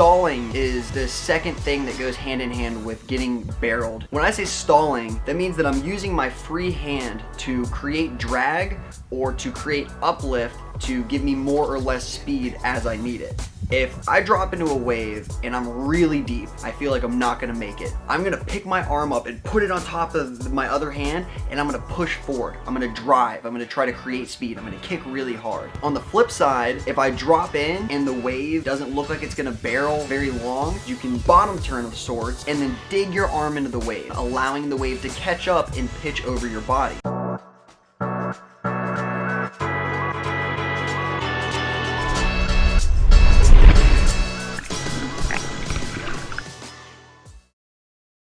stalling is the second thing that goes hand in hand with getting barreled. When I say stalling, that means that I'm using my free hand to create drag or to create uplift to give me more or less speed as I need it. If I drop into a wave and I'm really deep, I feel like I'm not gonna make it. I'm gonna pick my arm up and put it on top of my other hand and I'm gonna push forward. I'm gonna drive. I'm gonna try to create speed. I'm gonna kick really hard. On the flip side, if I drop in and the wave doesn't look like it's gonna barrel very long, you can bottom turn of sorts and then dig your arm into the wave, allowing the wave to catch up and pitch over your body.